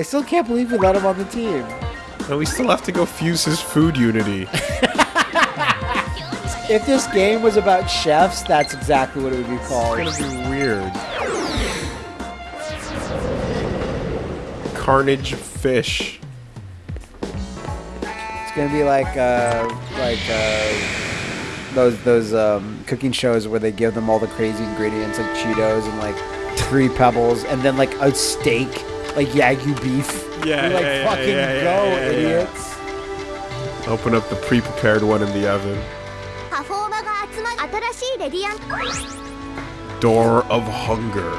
I still can't believe we let him on the team. And we still have to go fuse his food unity. If this game was about chefs, that's exactly what it would be called. It's gonna be weird. Carnage fish. It's gonna be like uh, like uh, those those um, cooking shows where they give them all the crazy ingredients like Cheetos and like three pebbles and then like a steak, like Yagyu beef. Yeah, You're like yeah, fucking yeah, yeah, go, idiots. Open up the pre-prepared one in the oven. Door of Hunger.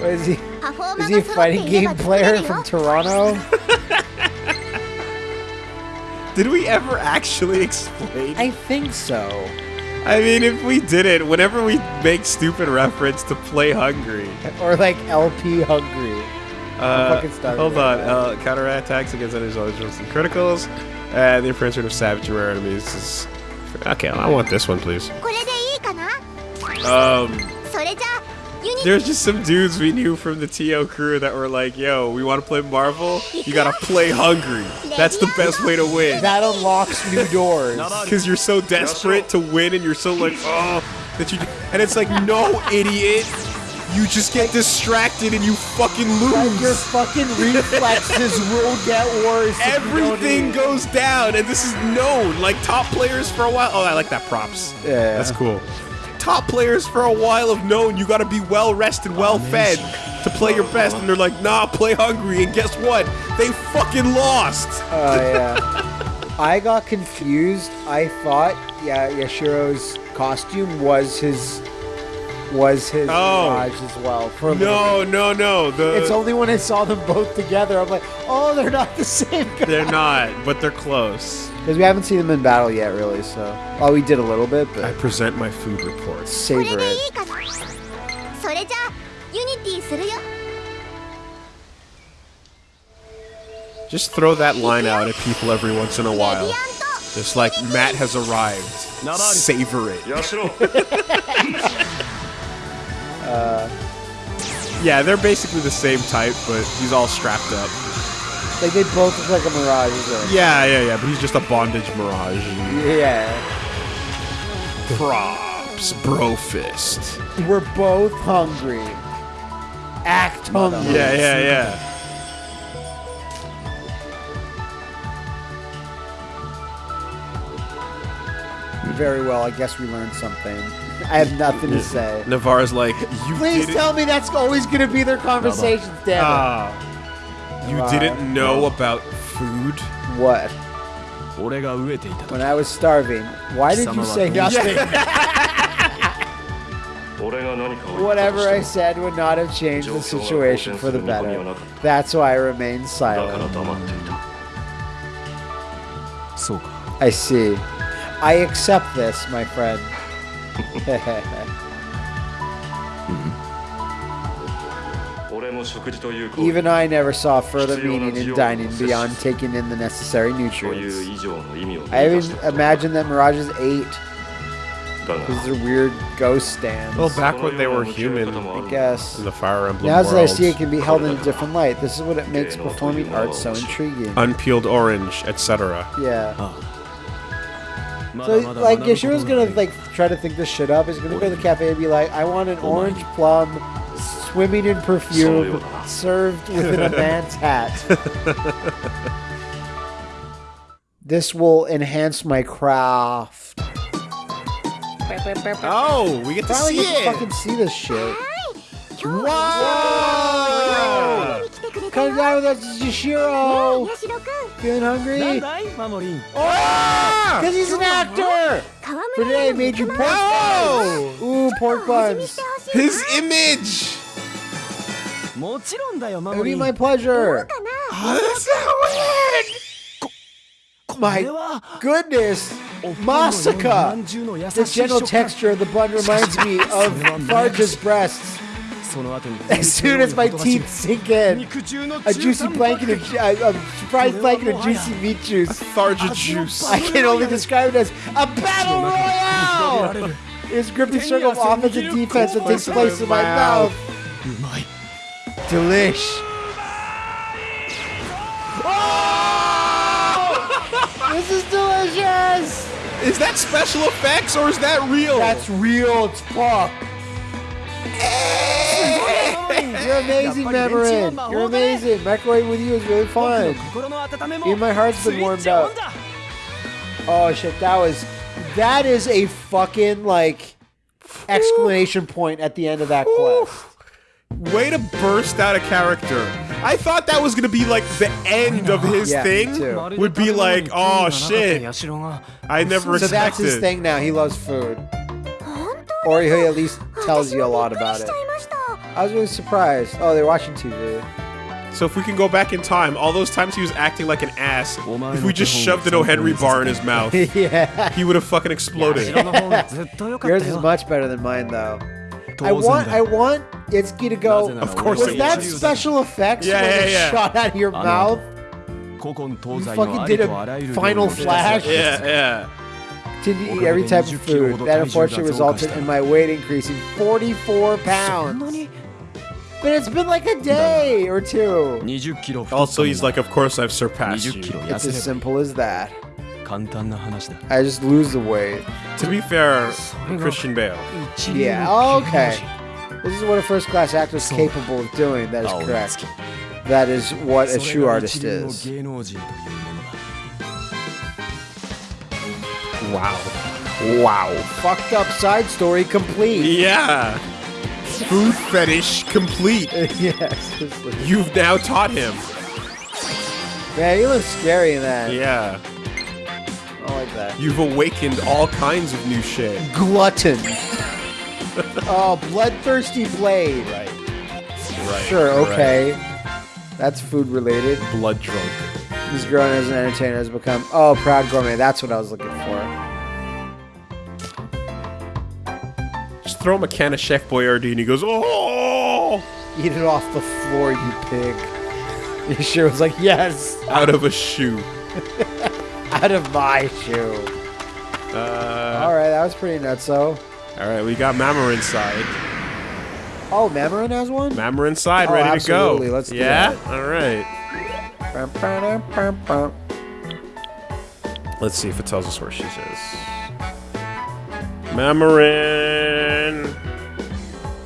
What is he? Is he a fighting game player from Toronto? Did we ever actually explain? I think so. I mean, if we did it, whenever we make stupid reference to play hungry. Or like LP hungry. Uh, hold on. Uh, counter attacks against enemies, and criticals. And the impression of savage rare enemies is Okay, I want this one, please. Um, there's just some dudes we knew from the TO crew that were like, yo, we want to play Marvel? You gotta play hungry. That's the best way to win. That unlocks new doors. Because you're so desperate to win and you're so like, oh, that you. And it's like, no, idiot. You just get distracted and you fucking Like, your lose. fucking reflexes will get worse. Everything goes down, and this is known. Like top players for a while. Oh, I like that props. Yeah. that's cool. Top players for a while have known you got to be well rested, well oh, fed to play your best, and they're like, nah, play hungry. And guess what? They fucking lost. Oh yeah. I got confused. I thought, yeah, Yashiro's costume was his was his oh. as well. For no, no, no. The, it's only when I saw them both together, I'm like, oh, they're not the same. Guy. They're not, but they're close. Because we haven't seen them in battle yet, really. So, well, we did a little bit, but I present my food report. Savor it. Just throw that line out at people every once in a while. Just like, Matt has arrived. Savor it. Uh, yeah, they're basically the same type, but he's all strapped up. Like they both look like a Mirage. Is Yeah, yeah, yeah, but he's just a bondage mirage. Yeah. Props, bro fist. We're both hungry. Act hungry. Yeah, yeah, yeah. Very well. I guess we learned something. I have nothing to say. Navarre's like, you Please tell me that's always going to be their conversations, damn it. Ah. you Navarre. didn't know about food. What? When I was starving, why did you say nothing? Whatever I said would not have changed the situation for the better. That's why I remained silent. I see. I accept this, my friend. Even I never saw further meaning in dining beyond taking in the necessary nutrients. I even imagined that Mirages ate. Because they're weird ghost stands. Well, back when they were human, I guess. In the Fire Emblem Now worlds. that I see it can be held in a different light, this is what it makes performing art so intriguing. Unpeeled orange, etc. Yeah. So like Yashiro's gonna like try to think this shit up. He's gonna go to the cafe and be like, I want an orange plum swimming in perfume served within a man's hat. this will enhance my craft. Oh, we get to Finally see get to fucking see this shit. Come down with us, it's Yashiro! Feeling hungry? Oh! Because he's an actor! For today, Major Pork Buns! Ooh, Pork Buns! His image! It'll be my pleasure! Oh, that's not weird! my goodness! Masaka! The general texture of the bun reminds me of Tharja's breasts. As soon as my teeth sink in, a juicy blanket of ju- a, a surprise blanket of juicy meat juice. Tharja juice. I can only describe it as a battle royale. It's gripping circle of offense and defense that takes place in my mouth. Delish. Oh! This is delicious. Is that special effects or is that real? That's real. It's fuck. You're amazing, Mamorin. You're amazing. Microwave with you is really fun. Even my heart's been warmed up. Oh shit, that was that is a fucking like exclamation point at the end of that quest. Way to burst out a character. I thought that was gonna be like the end of his Yeah, me thing. too. Would be like, oh shit. I never expected that. So that's his expected. thing now. He loves food. Or he at least tells you a lot about it. I was really surprised. Oh, they're watching TV. So if we can go back in time, all those times he was acting like an ass, if we just shoved an O. Henry bar in his mouth, yeah. he would have fucking exploded. Yours is much better than mine though. I want I want Itsuki to go. Of course Was that was. special effects Yeah, when yeah, it yeah. shot out of your mouth? You fucking did a final flash? Yeah, yeah. To eat every type of food. That unfortunately resulted in my weight increasing 44 pounds. But it's been like a day or two. Also, he's like, of course I've surpassed you. It's as simple as that. I just lose the weight. To be fair, Christian Bale. Yeah, okay. This is what a first class actor is capable of doing, that is correct. That is what a true artist is. Wow. Wow. Fucked up side story complete. Yeah. Food fetish complete. yes. You've now taught him. Man, he looks scary in that. Yeah. I like that. You've awakened all kinds of new shit. Glutton. oh, bloodthirsty blade. Right. Right. Sure, okay. That's food related. Blood drunk. This grown as an entertainer has become oh proud gourmet. That's what I was looking for. Throw him a can of Chef Boyardee and he goes, oh! Eat it off the floor, you pig. He sure was like, yes, Out of a shoe. out of my shoe. Uh, All right, that was pretty nutso. all right, we got Mama inside. Oh, Mamorin has one. Mama inside, Oh, ready absolutely. to go. Let's do yeah? All right. Bum, ba-dum, bum, bum. Let's see if it tells us where she is. Mamorin.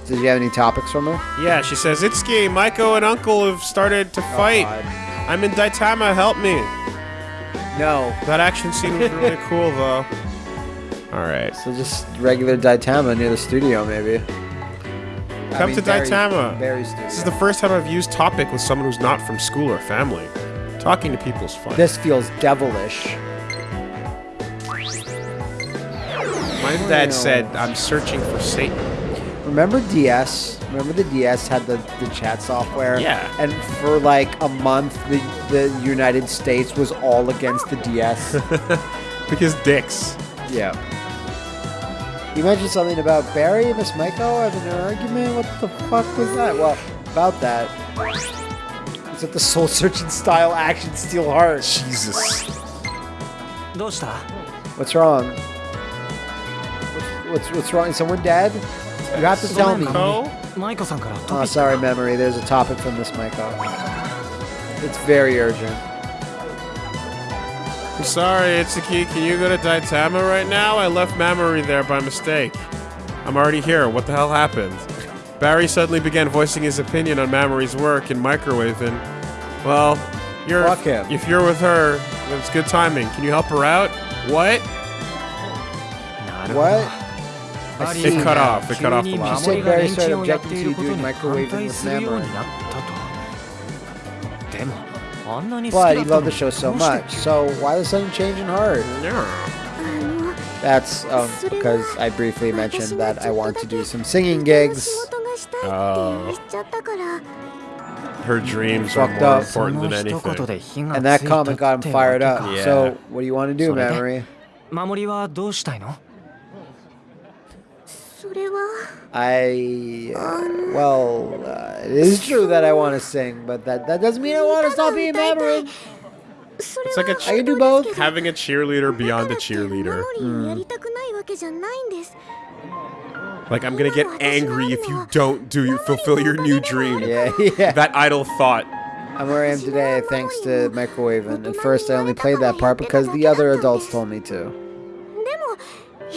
Did you have any topics from her? Yeah, she says, Itsuki, Maiko and Uncle have started to oh, fight. God. I'm in Daitama, help me. No. That action scene was really cool, though. All right. So just regular Daitama near the studio, maybe. I Come mean, to very- Daitama. Very studio. This is the first time I've used topic with someone who's not from school or family. Talking to people is fun. This feels devilish. That said, I'm searching for Satan. Remember DS? Remember the DS had the, the chat software? Yeah. And for like a month, the, the United States was all against the DS. because dicks. Yeah. You mentioned something about Barry and Miss Maiko having an argument. What the fuck was that? Well, about that. Is it the soul searching style action steel heart? Jesus. What's wrong? what's what's wrong? Someone dead? You have to tell me. Oh, sorry, Mamori. There's a topic from this Maiko. It's very urgent. I'm sorry, Itsuki. Can you go to Daitama right now? I left Mamori there by mistake. I'm already here. What the hell happened? Barry suddenly began voicing his opinion on Mamori's work in microwaving. Well, you're if you're with her, it's good timing. Can you help her out? What? What? It cut off. It cut off the last one. Said Barry started objecting to you doing microwaving with Mamori. But he loved the show so much, so why the sudden change in heart? That's um, because I briefly mentioned that I want to do some singing gigs. Oh. Her dreams are more up. important than anything. And that comment got him fired up. Yeah. So, what do you want to do, Mary? Maori, what do you want to do? I, uh, well, uh, it is true that I want to sing, but that, that doesn't mean I want to stop being Maverick. It's like a I can do both. Having a cheerleader beyond a cheerleader. Mm. Like, I'm gonna get angry if you don't do you fulfill your new dream. Yeah, yeah. That idle thought. I'm where I am today thanks to microwaving. At first, I only played that part because the other adults told me to.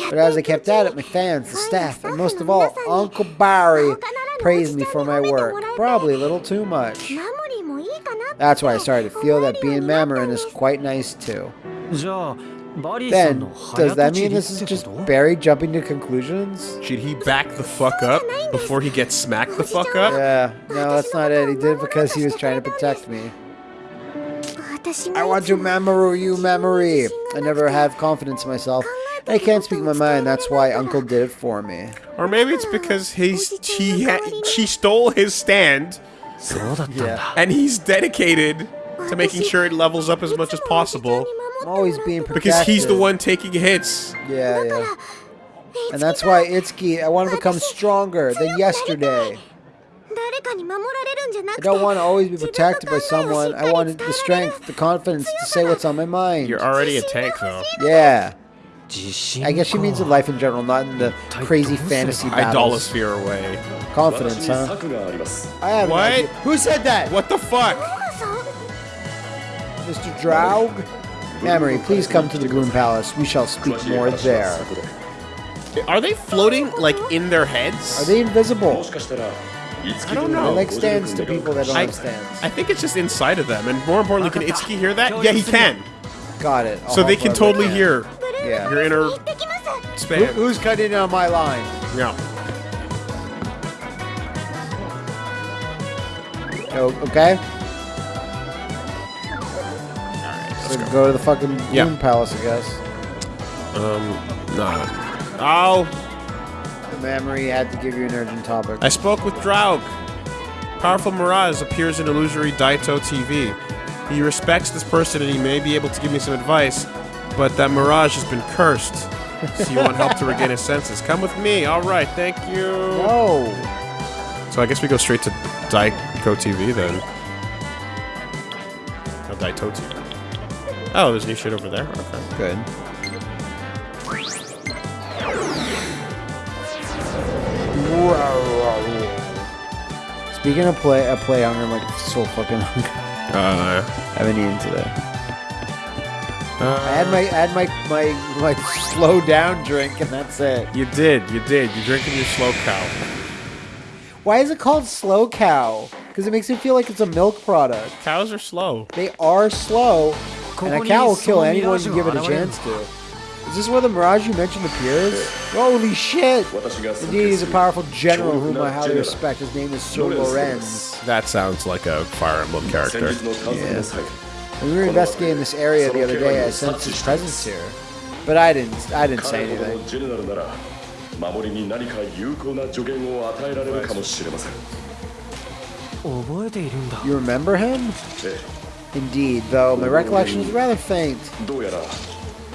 But as I kept at it, my fans, the staff, and most of all, Uncle Barry praised me for my work. Probably a little too much. That's why I started to feel that being Mamorin is quite nice too. Then, does that mean this is just Barry jumping to conclusions? Should he back the fuck up before he gets smacked the fuck up? Yeah, no, that's not it. He did it because he was trying to protect me. I want to Mamoru you, Mamoru. I never have confidence in myself. I can't speak my mind. That's why Uncle did it for me. Or maybe it's because he's she she stole his stand. yeah. And he's dedicated to making sure it levels up as much as possible. I'm always being protected. Because he's the one taking hits. Yeah, yeah. And that's why Itsuki, I want to become stronger than yesterday. I don't want to always be protected by someone. I wanted the strength, the confidence to say what's on my mind. You're already a tank, though. Yeah. I guess she means in life in general, not in the crazy fantasy battles. Idolosphere way. Confidence, huh? I have What? Who said that? What the fuck? Mr. Draug? Mamori, please come to the Bloom Palace. We shall speak more there. Are they floating like in their heads? Are they invisible? I don't know. like stands to people that don't I, have stands. I think it's just inside of them, and more importantly, can Itsuki hear that? Yeah, he can. Got it. I'll So they can totally hear yeah. Your inner spam. Who, who's cutting in on my line? Yeah. Oh, okay. Alright, let's go. go. to the fucking moon palace, I guess. Um, no. Oh! The Mamori had to give you an urgent topic. I spoke with Draug. Powerful Mirage appears in illusory Daito TV. He respects this person and he may be able to give me some advice but that Mirage has been cursed. So you want help to regain his senses? Come with me. All right, thank you. No. So I guess we go straight to Daito TV then. Oh, Daito TV. Oh, there's new shit over there. Okay. Good. Speaking of play, uh, play hunger, I'm like so fucking hungry. Uh, I haven't eaten today. I had my I had my, my my slow down drink and that's it. You did, you did. You're drinking your slow cow. Why is it called slow cow? Because it makes me feel like it's a milk product. Cows are slow. They are slow, and a cow will kill anyone you give it a chance to. Is this where the Mirage you mentioned appears? Holy shit! Indeed, he's a powerful general whom I highly respect. His name is Sir Lorenz. That sounds like a Fire Emblem character. Yeah. When we were investigating this area the other day, I sensed his presence here. But I didn't, I didn't say anything. You remember him? Indeed, though my recollection is rather faint.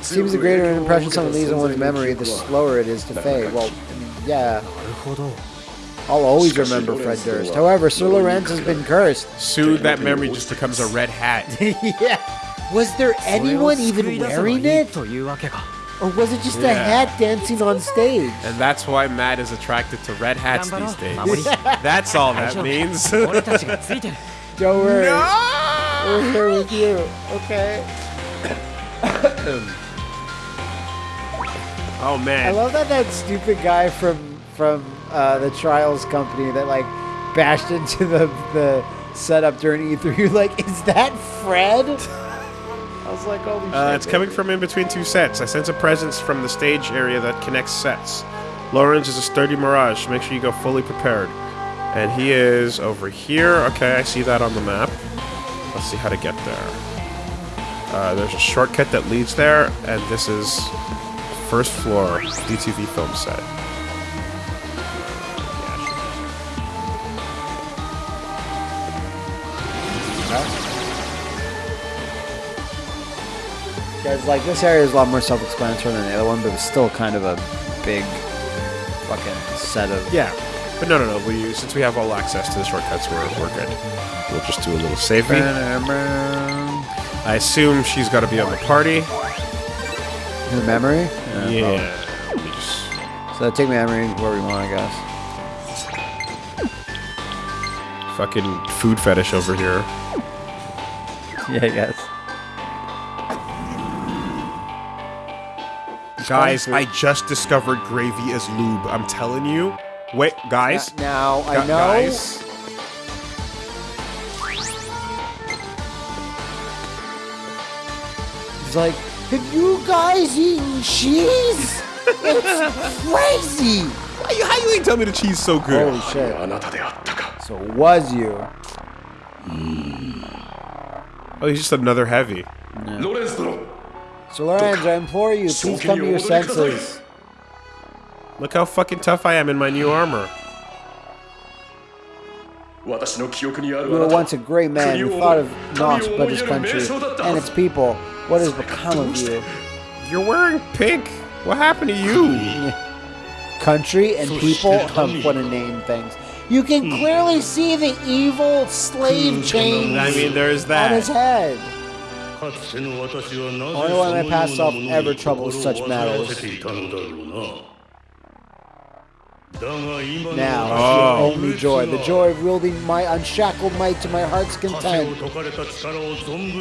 Seems the greater an impression someone leaves on one's memory, the slower it is to fade. Well, yeah. I'll always remember Fred Durst. However, Sir Lorenz has been cursed. Soon that memory just becomes a red hat. yeah. Was there anyone even wearing it? Or was it just yeah. a hat dancing on stage? And that's why Matt is attracted to red hats these days. that's all that means. Don't worry. No! We're here with you, okay? oh man. I love that that stupid guy from from uh, the Trials company that like bashed into the the setup during E3. You're like, is that Fred? I was like, holy shit. Uh, it's man. coming from in between two sets. I sense a presence from the stage area that connects sets. Lorenz is a sturdy mirage. Make sure you go fully prepared. And he is over here. Okay, I see that on the map. Let's see how to get there. Uh, there's a shortcut that leads there, and this is first floor DTV film set. Because like this area is a lot more self-explanatory than the other one, but it's still kind of a big fucking set of. Yeah. But no, no, no. We since we have all access to the shortcuts, we're we're good. We'll just do a little saving. I assume she's got to be on the party. The Mamori. Yeah. Me just- So take Mamori where we want, I guess. Fucking food fetish over here. Yeah, I guess. Guys, I just discovered gravy as lube. I'm telling you. Wait, guys. now, now I know. Guys. He's like, have you guys eaten cheese? it's crazy. Why you, how you ain't tell me the cheese so good? Holy shit. So was you. Mm. Oh, he's just another heavy. So, Lorenz, I implore you, please come to your senses. Look how fucking tough I am in my new armor. You were once a great man who thought of naught but his country and its people. What has become of you? You're wearing pink. What happened to you? country and people? Oh, what a name, things. You can hmm. clearly see the evil slave chains. I mean, there's that. On his head. Only Only one of my past ever troubles such matters. Now, Oh. the only joy, the joy of wielding my unshackled might to my heart's content.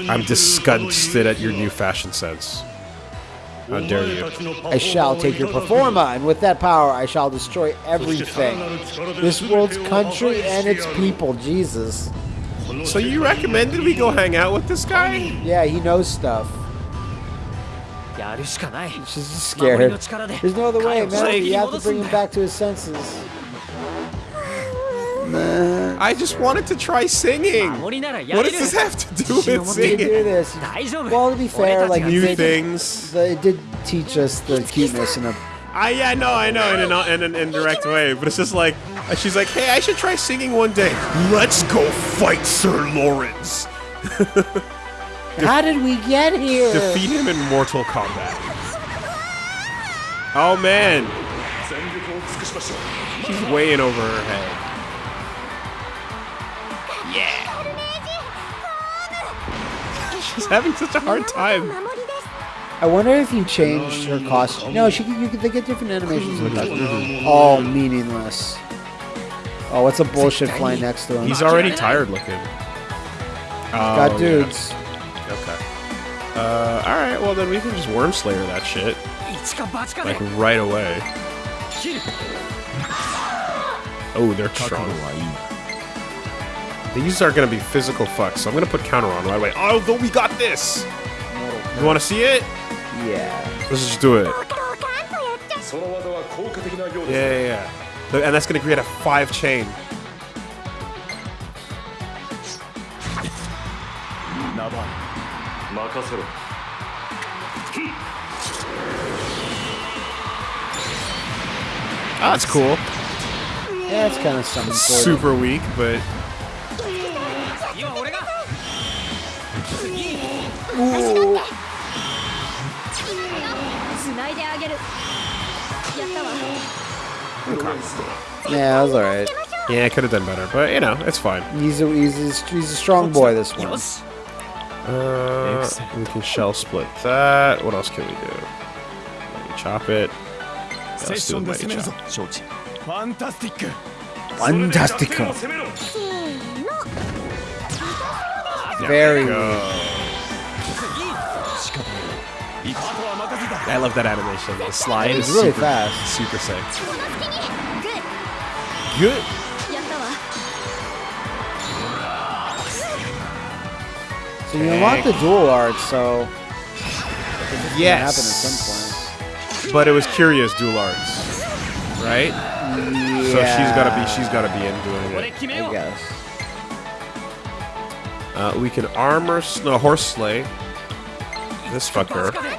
I'm disgusted at your new fashion sense. How dare you? I shall take your performa, and with that power, I shall destroy everything. This world's country and its people. Jesus. So you recommended we go hang out with this guy? Yeah, he knows stuff. Just scare. There's no other way, man. You have to bring him back to his senses. Man. I just wanted to try singing. What does this have to do with singing? Do this. Well, to be fair, like new things. they it did teach us the cuteness in a I yeah, no, I know in an in an indirect way, but it's just like she's like, hey, I should try singing one day. Let's go fight Sir Lorenz. How did we get here? Defeat him in Mortal Kombat. Oh man, she's way in over her head. Yeah. She's having such a hard time. I wonder if you changed her costume. No, she you, they get different animations. All meaningless. Oh, what's a bullshit flying next to him? He's already tired looking. Got oh, dudes. Yeah. Okay. Uh, all right. Well, then we can just worm slayer that shit. Like right away. Oh, they're strong. These are gonna be physical fucks, so I'm gonna put counter on right away. Oh, Although we got this. You want to see it? Yeah. Let's just do it. Yeah, yeah, yeah. And that's gonna create a five chain. Oh, that's cool. Yeah, that's kind of something. Super weak, but. Ooh. Okay. Yeah, that was alright. Yeah, I could have done better, but you know, it's fine. He's a, he's a, he's a strong boy this one. Uh, we can shell split that. What else can we do? Maybe chop it. Fantastic. Fantastic. Very good. I love that animation. The slide is really super, fast. Super sick. Good. So you unlock the dual arts, so yes. happen at some point. But it was curious dual arts, right? Yeah. So she's gotta be she's gotta be in doing it. I guess. Uh, we can armor no uh, horse slay this fucker.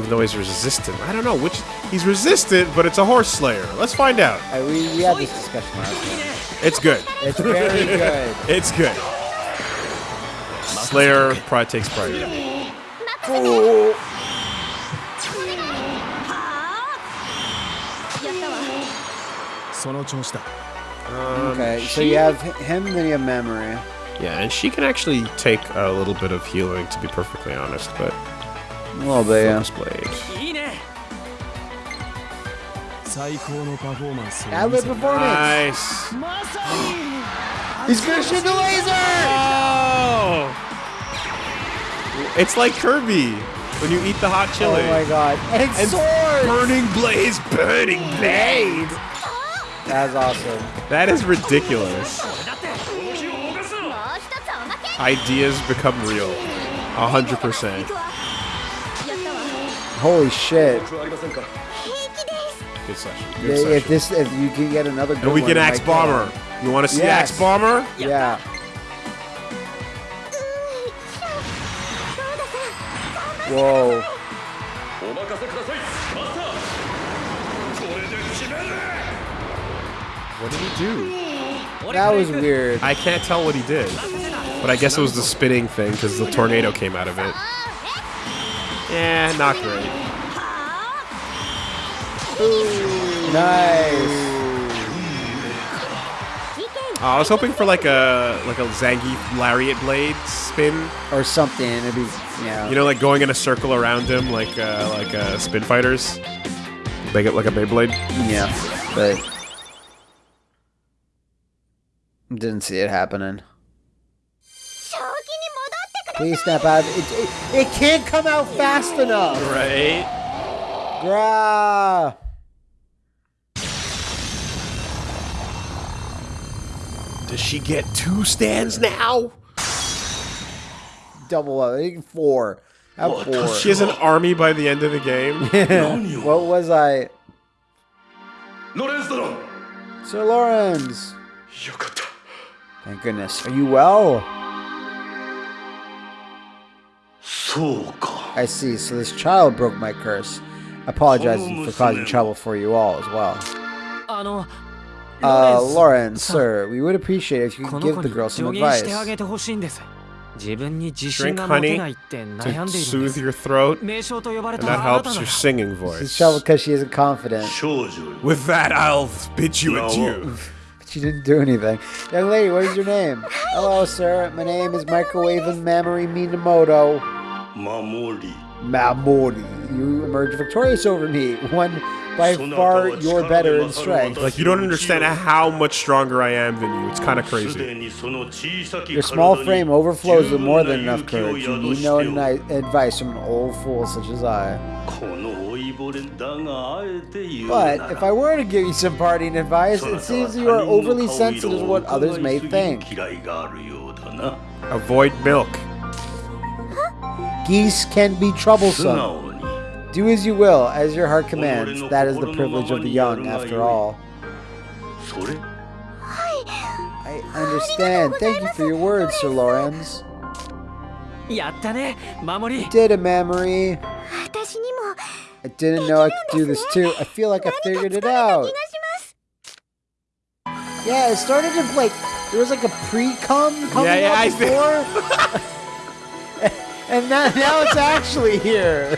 Even though he's resistant. I don't know which... He's resistant, but it's a horse slayer. Let's find out. I, we, we had this discussion last time. It's good. It's very good. it's good. Slayer pride takes pride. Oh. Um, okay, so you have him, then you have Mamori. Yeah, and she can actually take a little bit of healing, to be perfectly honest, but Oh, they bit, Ad-lib performance! Nice! He's gonna shoot the laser! Oh! It's like Kirby when you eat the hot chili. Oh my god. And, and swords! Burning blaze, burning blade! That's awesome. That is ridiculous. Ideas become real. 100%. Holy shit. Good session. Good session. If this, if you can get another good And we can axe like bomber. You want to see yes. axe bomber? Yeah. Whoa. What did he do? That was weird. I can't tell what he did. But I guess it was the spinning thing because the tornado came out of it. Yeah, not great. Nice. Oh, I was hoping for like a like a Zangief lariat blade spin. Or something. It'd be, yeah. You know, like going in a circle around him, like uh, like uh, spin fighters. Make it like a Beyblade. Yeah. But didn't see it happening. Please snap out. It, it, it can't come out fast enough. Right. Bruh. Does she get two stands now? Double up. Four. Well, four. She has an army by the end of the game. what was I? Sir Lorenz. Thank goodness. Are you well? I see, so this child broke my curse. Apologizing for causing trouble for you all as well. Uh, Lauren, sir, we would appreciate if you could give the girl some advice. Drink honey to soothe your throat, and that helps your singing voice. She's trouble because she isn't confident. With that, I'll spit you adieu. but she didn't do anything. Young lady, what is your name? Hello, sir. My name is Microwave and Mamori Minamoto. Mamori. Mamori. You emerge victorious over me. One by far you're better in strength. Like you don't understand how much stronger I am than you. It's kind of crazy. Your small frame overflows with more than enough courage. You need no advice from an old fool such as I. But if I were to give you some parting advice, it seems you are overly sensitive to what others may think. Avoid milk. Geese can be troublesome. Do as you will, as your heart commands. That is the privilege of the young, after all. I understand. Thank you for your words, Sir Lorenz. You did a mamori? I didn't know I could do this too. I feel like I figured it out. Yeah, it started in like there was like a pre-cum coming yeah, yeah, out before. and now, now it's actually here.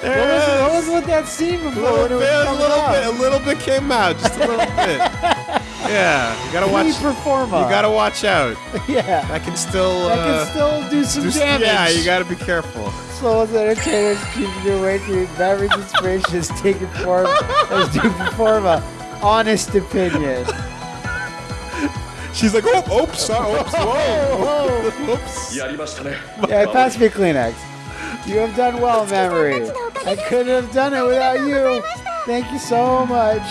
What was, what was with that scene A before little bit, a little bit, a little bit came out, just a little bit. Yeah, you gotta watch. You Pre-performa. gotta watch out. yeah. I can still. I Uh, can still do some do- damage. yeah, you gotta be careful. Souls entertainers keeping your way through beverage inspirations taking form as do perform a honest opinion. She's like, oh, oops, oh, oops, whoa, oops. Yeah, I passed me Kleenex. You have done well, Mamori. I couldn't have done it without you. Thank you so much.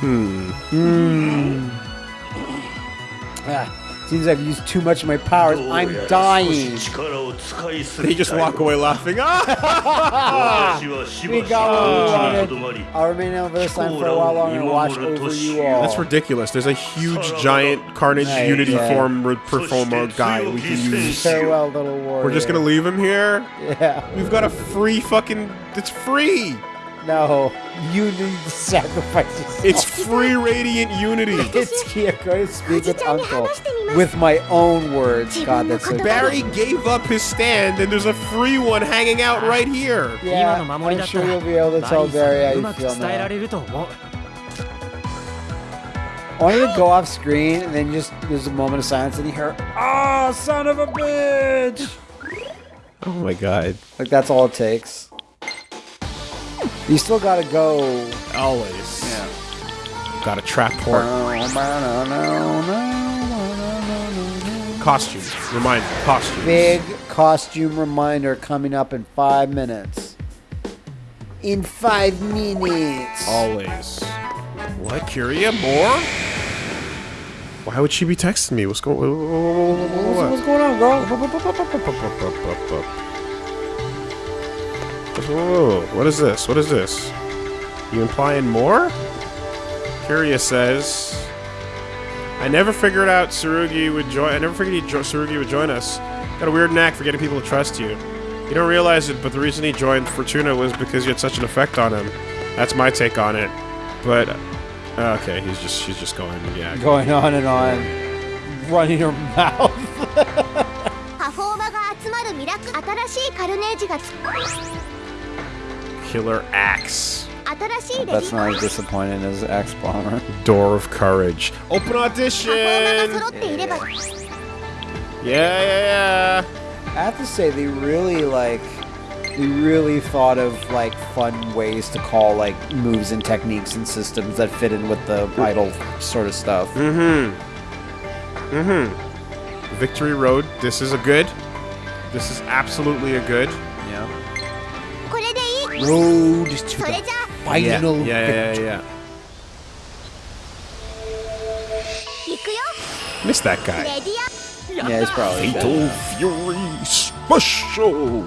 Hmm. Hmm. hmm. Ah. Seems like I've used too much of my powers. Oh, I'm dying. They just walk away laughing. we got what we wanted. I'll remain on this other for a while longer and watch over you all. That's ridiculous. There's a huge, giant Carnage right, Unity yeah. form performer guy we can use. Farewell, little warrior. We're just gonna leave him here? Yeah. We've got a free fucking... It's free! No, you need to sacrifice yourself. It's free radiant unity. it's yeah, going speak with Uncle with my own words. God, that's so Barry cool. gave up his stand, and there's a free one hanging out right here. Yeah, I'm sure you'll be able to tell Barry how you feel now. I wanted to go off screen, and then just there's a moment of silence, and you hear, "Ah, oh, son of a bitch!" Oh my god! Like that's all it takes. You still gotta go. Always. Yeah. Got a trap port. Costumes. Reminder. Costumes. Big costume reminder coming up in five minutes. In five minutes. Always. What, Kiria? More? Why would she be texting me? What's going? What's, what's going on, girl? Whoa, what is this? What is this? You implying more? Kiria says, I never figured out Tsurugi would join. I never figured he jo- Tsurugi would join us. Got a weird knack for getting people to trust you. You don't realize it, but the reason he joined Fortuna was because you had such an effect on him. That's my take on it. But uh, okay, he's just she's just going yeah. Going on and on, running her mouth. Killer Axe. That's not as disappointing as Axe Bomber. Door of Courage. Open audition! Yeah, yeah, yeah. I have to say, they really, like, they really thought of, like, fun ways to call, like, moves and techniques and systems that fit in with the vital sort of stuff. Mm hmm. Mm hmm. Victory Road, this is a good. This is absolutely a good road to the final yeah, yeah, victory. Yeah, yeah, yeah. Miss that guy. Yeah, he's probably Fatal dead. Fury Special.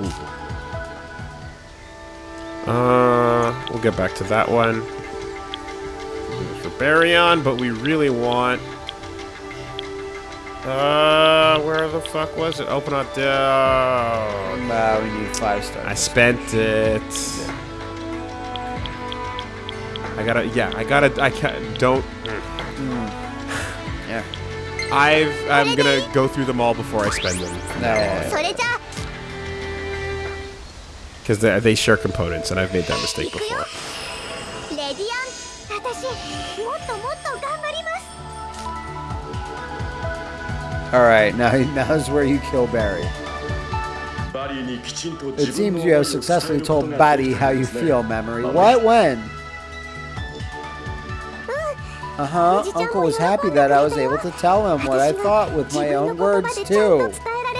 Uh, we'll get back to that one. For Baryon, but we really want uh, where the fuck was it? Open up the. Uh, we need five stars. I spent it. Yeah. I gotta. Yeah, I gotta. I can't. Don't. Mm. yeah. I've. I'm gonna go through them all before I spend them. No. Because they, they share components, and I've made that mistake before. All right, now now's where you kill Barry. It seems you have successfully told Barry how you feel, Mamori. What? When? Uh-huh. Uncle was happy that I was able to tell him what I thought with my own words, too.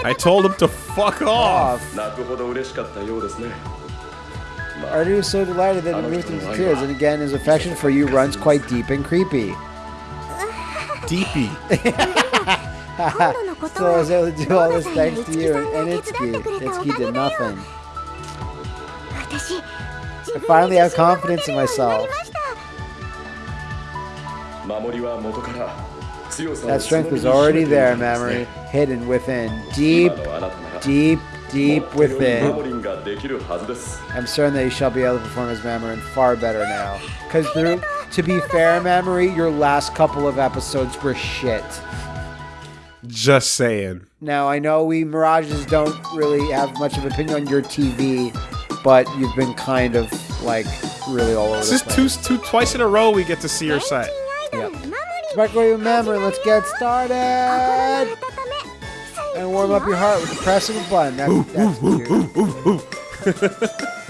I told him to fuck off. Artie was so delighted that he moved into tears, and again, his affection for you runs quite deep and creepy. Deepy. so she'll do all this thanks to you and Itsuki. Itsuki did nothing. I finally have confidence in myself. That strength was already there, Mamori, hidden within, deep, deep, deep within. I'm certain that you shall be able to perform as Mamoru far better now. Because to be fair, Mamori, your last couple of episodes were shit. Just saying. Now I know we Mirages don't really have much of an opinion on your TV, but you've been kind of like really all over. This is two, two twice in a row we get to see your site. Yep. Microwave memory. Let's get started. And warm up your heart with the press of a button. That's, that's